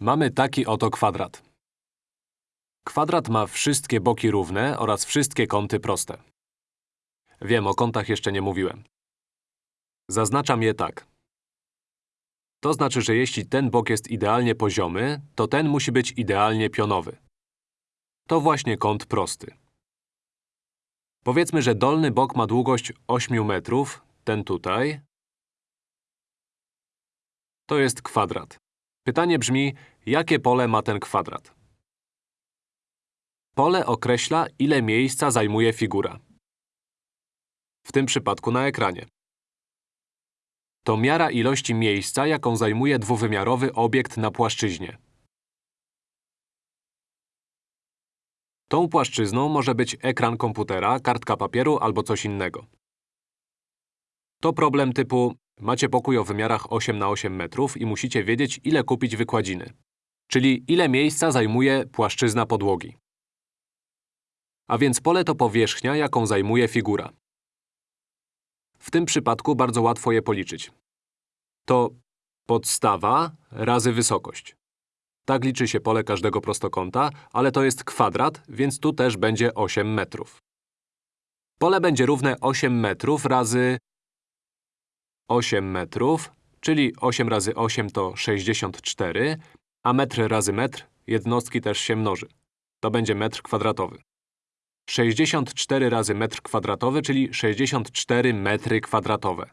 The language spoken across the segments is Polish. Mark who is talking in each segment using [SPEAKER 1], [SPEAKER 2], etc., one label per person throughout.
[SPEAKER 1] Mamy taki oto kwadrat. Kwadrat ma wszystkie boki równe oraz wszystkie kąty proste. Wiem, o kątach jeszcze nie mówiłem. Zaznaczam je tak. To znaczy, że jeśli ten bok jest idealnie poziomy, to ten musi być idealnie pionowy. To właśnie kąt prosty. Powiedzmy, że dolny bok ma długość 8 metrów, ten tutaj. To jest kwadrat. Pytanie brzmi, jakie pole ma ten kwadrat? Pole określa, ile miejsca zajmuje figura. W tym przypadku na ekranie. To miara ilości miejsca, jaką zajmuje dwuwymiarowy obiekt na płaszczyźnie. Tą płaszczyzną może być ekran komputera, kartka papieru albo coś innego. To problem typu macie pokój o wymiarach 8 na 8 metrów i musicie wiedzieć, ile kupić wykładziny. Czyli ile miejsca zajmuje płaszczyzna podłogi. A więc pole to powierzchnia, jaką zajmuje figura. W tym przypadku bardzo łatwo je policzyć. To podstawa razy wysokość. Tak liczy się pole każdego prostokąta, ale to jest kwadrat, więc tu też będzie 8 metrów. Pole będzie równe 8 metrów razy 8 metrów, czyli 8 razy 8 to 64, a metr razy metr jednostki też się mnoży. To będzie metr kwadratowy. 64 razy metr kwadratowy, czyli 64 metry kwadratowe.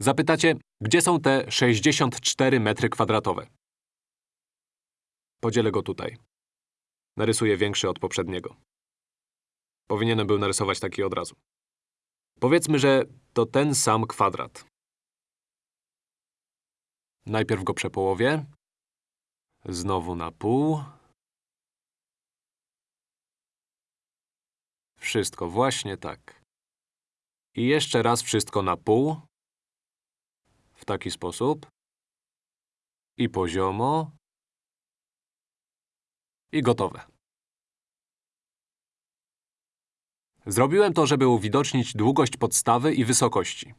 [SPEAKER 1] Zapytacie, gdzie są te 64 metry kwadratowe? Podzielę go tutaj. Narysuję większy od poprzedniego. Powinienem był narysować taki od razu. Powiedzmy, że to ten sam kwadrat. Najpierw go przepołowię. Znowu na pół. Wszystko właśnie tak. I jeszcze raz wszystko na pół. W taki sposób. I poziomo. I gotowe. Zrobiłem to, żeby uwidocznić długość podstawy i wysokości.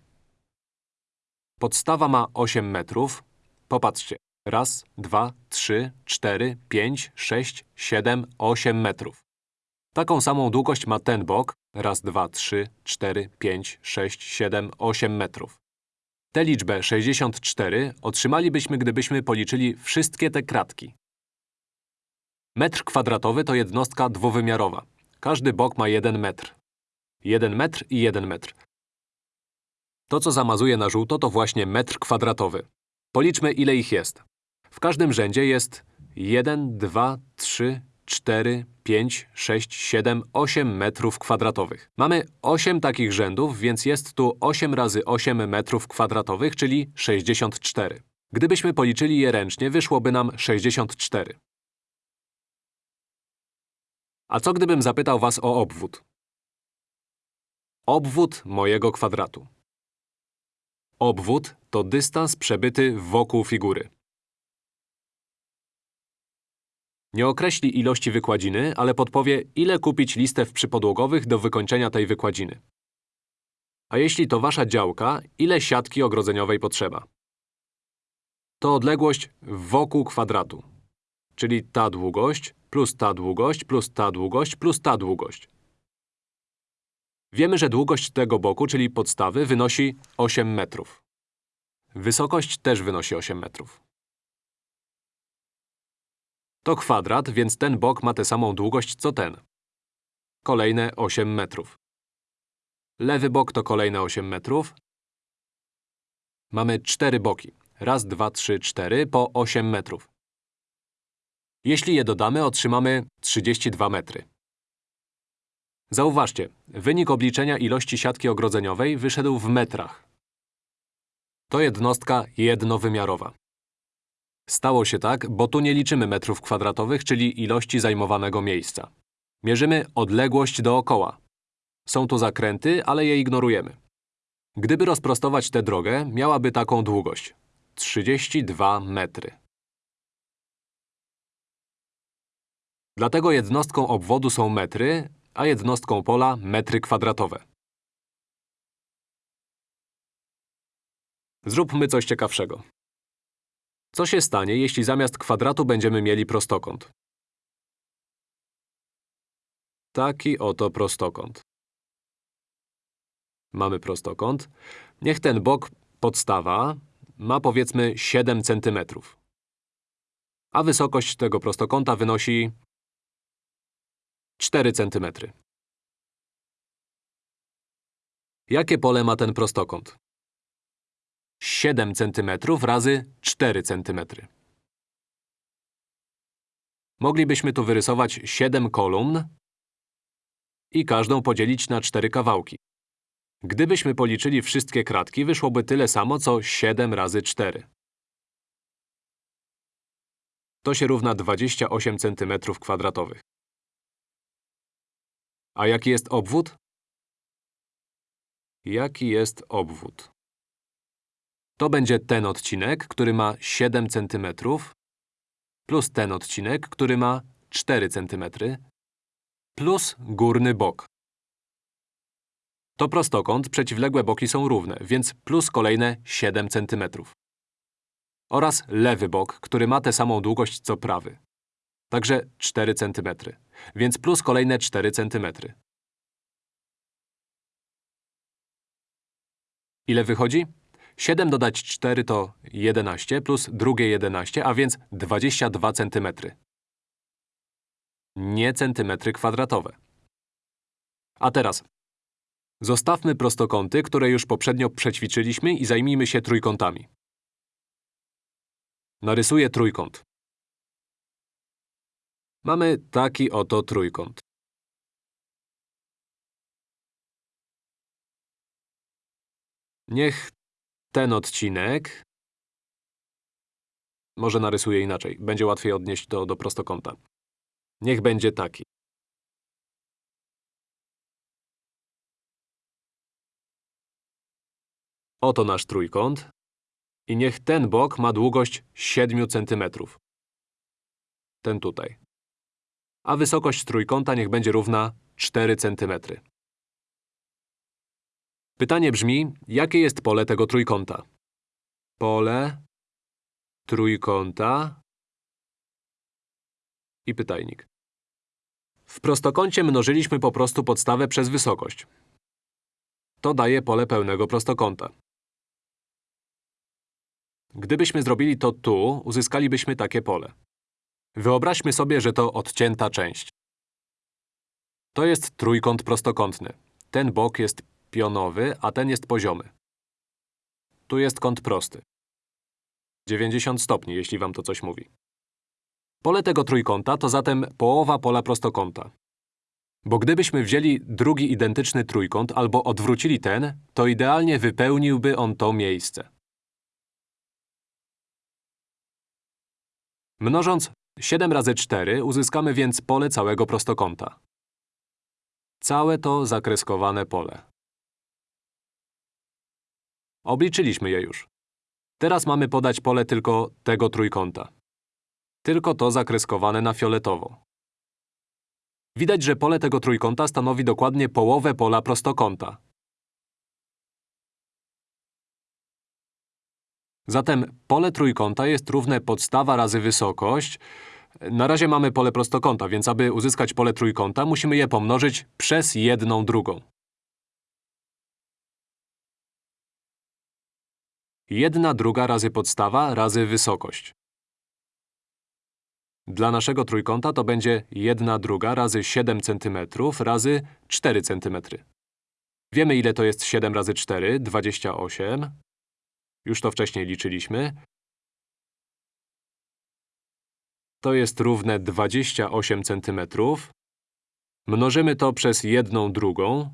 [SPEAKER 1] Podstawa ma 8 metrów. Popatrzcie. Raz, dwa, trzy, cztery, pięć, sześć, siedem, osiem metrów. Taką samą długość ma ten bok. Raz, dwa, trzy, cztery, pięć, sześć, siedem, osiem metrów. Tę liczbę 64 otrzymalibyśmy, gdybyśmy policzyli wszystkie te kratki. Metr kwadratowy to jednostka dwuwymiarowa. Każdy bok ma 1 metr. 1 metr i 1 metr. To, co zamazuje na żółto, to właśnie metr kwadratowy. Policzmy, ile ich jest. W każdym rzędzie jest 1, 2, 3, 4, 5, 6, 7, 8 metrów kwadratowych. Mamy 8 takich rzędów, więc jest tu 8 razy 8 metrów kwadratowych, czyli 64. Gdybyśmy policzyli je ręcznie, wyszłoby nam 64. A co gdybym zapytał was o obwód? Obwód mojego kwadratu. Obwód to dystans przebyty wokół figury. Nie określi ilości wykładziny, ale podpowie, ile kupić listew przypodłogowych do wykończenia tej wykładziny. A jeśli to wasza działka, ile siatki ogrodzeniowej potrzeba? To odległość wokół kwadratu, czyli ta długość plus ta długość plus ta długość plus ta długość. Wiemy, że długość tego boku, czyli podstawy, wynosi 8 metrów. Wysokość też wynosi 8 metrów. To kwadrat, więc ten bok ma tę samą długość co ten. Kolejne 8 metrów. Lewy bok to kolejne 8 metrów. Mamy cztery boki. Raz, dwa, trzy, cztery po 8 metrów. Jeśli je dodamy, otrzymamy 32 metry. Zauważcie, wynik obliczenia ilości siatki ogrodzeniowej wyszedł w metrach. To jednostka jednowymiarowa. Stało się tak, bo tu nie liczymy metrów kwadratowych, czyli ilości zajmowanego miejsca. Mierzymy odległość dookoła. Są tu zakręty, ale je ignorujemy. Gdyby rozprostować tę drogę, miałaby taką długość. 32 metry. Dlatego jednostką obwodu są metry, a jednostką pola metry kwadratowe. Zróbmy coś ciekawszego. Co się stanie, jeśli zamiast kwadratu będziemy mieli prostokąt? Taki oto prostokąt. Mamy prostokąt. Niech ten bok, podstawa, ma powiedzmy 7 cm. A wysokość tego prostokąta wynosi 4 cm. Jakie pole ma ten prostokąt? 7 cm razy 4 cm. Moglibyśmy tu wyrysować 7 kolumn i każdą podzielić na 4 kawałki. Gdybyśmy policzyli wszystkie kratki, wyszłoby tyle samo, co 7 razy 4. To się równa 28 cm2. A jaki jest obwód? Jaki jest obwód? To będzie ten odcinek, który ma 7 cm, plus ten odcinek, który ma 4 cm, plus górny bok. To prostokąt, przeciwległe boki są równe, więc plus kolejne 7 cm. Oraz lewy bok, który ma tę samą długość co prawy. Także 4 cm, więc plus kolejne 4 cm. Ile wychodzi? 7 dodać 4 to 11, plus drugie 11, a więc 22 cm. Nie centymetry kwadratowe. A teraz Zostawmy prostokąty, które już poprzednio przećwiczyliśmy i zajmijmy się trójkątami. Narysuję trójkąt. Mamy taki oto trójkąt. Niech ten odcinek… Może narysuję inaczej. Będzie łatwiej odnieść to do prostokąta. Niech będzie taki. Oto nasz trójkąt. I niech ten bok ma długość 7 cm. Ten tutaj. A wysokość trójkąta niech będzie równa 4 cm. Pytanie brzmi, jakie jest pole tego trójkąta? Pole trójkąta i pytajnik. W prostokącie mnożyliśmy po prostu podstawę przez wysokość. To daje pole pełnego prostokąta. Gdybyśmy zrobili to tu, uzyskalibyśmy takie pole. Wyobraźmy sobie, że to odcięta część. To jest trójkąt prostokątny. Ten bok jest pionowy, a ten jest poziomy. Tu jest kąt prosty. 90 stopni, jeśli wam to coś mówi. Pole tego trójkąta to zatem połowa pola prostokąta. Bo gdybyśmy wzięli drugi identyczny trójkąt albo odwrócili ten, to idealnie wypełniłby on to miejsce. Mnożąc 7 razy 4 uzyskamy więc pole całego prostokąta. Całe to zakreskowane pole. Obliczyliśmy je już. Teraz mamy podać pole tylko tego trójkąta. Tylko to zakreskowane na fioletowo. Widać, że pole tego trójkąta stanowi dokładnie połowę pola prostokąta. Zatem pole trójkąta jest równe podstawa razy wysokość. Na razie mamy pole prostokąta, więc aby uzyskać pole trójkąta, musimy je pomnożyć przez jedną drugą. Jedna druga razy podstawa razy wysokość. Dla naszego trójkąta to będzie 1 druga razy 7 cm razy 4 cm. Wiemy, ile to jest 7 razy 4, 28. Już to wcześniej liczyliśmy. To jest równe 28 cm. Mnożymy to przez 1 drugą.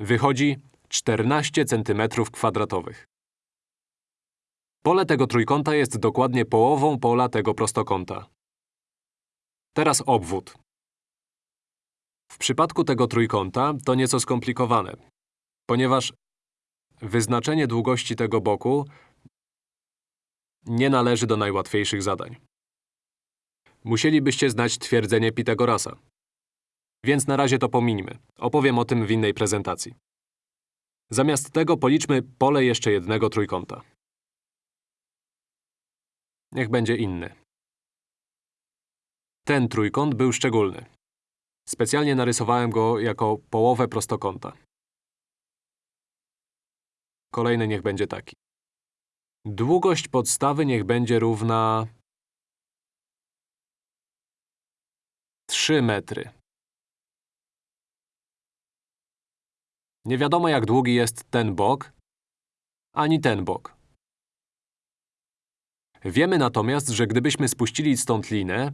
[SPEAKER 1] Wychodzi 14 cm kwadratowych. Pole tego trójkąta jest dokładnie połową pola tego prostokąta. Teraz obwód. W przypadku tego trójkąta to nieco skomplikowane, ponieważ wyznaczenie długości tego boku nie należy do najłatwiejszych zadań. Musielibyście znać twierdzenie Pitagorasa. Więc na razie to pomińmy. Opowiem o tym w innej prezentacji. Zamiast tego policzmy pole jeszcze jednego trójkąta. Niech będzie inny. Ten trójkąt był szczególny. Specjalnie narysowałem go jako połowę prostokąta. Kolejny niech będzie taki. Długość podstawy niech będzie równa 3 metry. Nie wiadomo, jak długi jest ten bok, ani ten bok. Wiemy natomiast, że gdybyśmy spuścili stąd linę,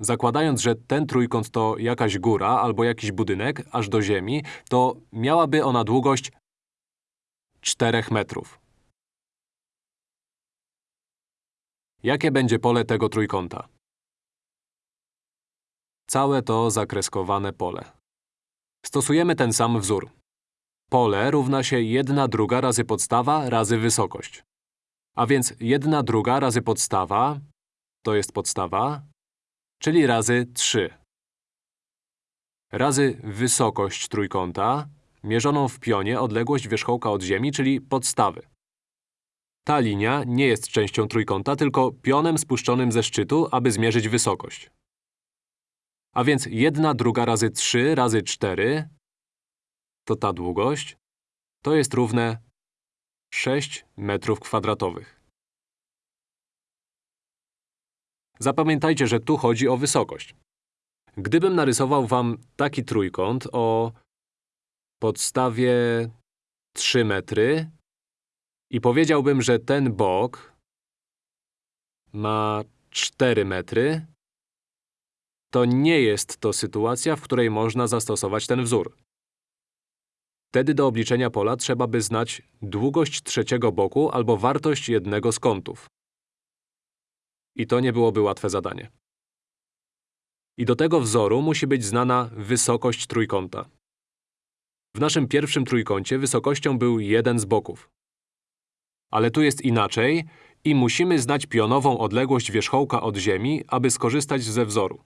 [SPEAKER 1] zakładając, że ten trójkąt to jakaś góra albo jakiś budynek, aż do ziemi, to miałaby ona długość 4 metrów. Jakie będzie pole tego trójkąta? Całe to zakreskowane pole. Stosujemy ten sam wzór. Pole równa się 1 druga razy podstawa razy wysokość. A więc 1 druga razy podstawa to jest podstawa, czyli razy 3. Razy wysokość trójkąta, mierzoną w pionie odległość wierzchołka od ziemi, czyli podstawy. Ta linia nie jest częścią trójkąta, tylko pionem spuszczonym ze szczytu, aby zmierzyć wysokość. A więc 1 druga razy 3 razy 4 to ta długość, to jest równe 6 metrów kwadratowych. Zapamiętajcie, że tu chodzi o wysokość. Gdybym narysował wam taki trójkąt o podstawie 3 metry i powiedziałbym, że ten bok ma 4 metry, to nie jest to sytuacja, w której można zastosować ten wzór. Wtedy do obliczenia pola trzeba by znać długość trzeciego boku albo wartość jednego z kątów. I to nie byłoby łatwe zadanie. I do tego wzoru musi być znana wysokość trójkąta. W naszym pierwszym trójkącie wysokością był jeden z boków. Ale tu jest inaczej i musimy znać pionową odległość wierzchołka od ziemi, aby skorzystać ze wzoru.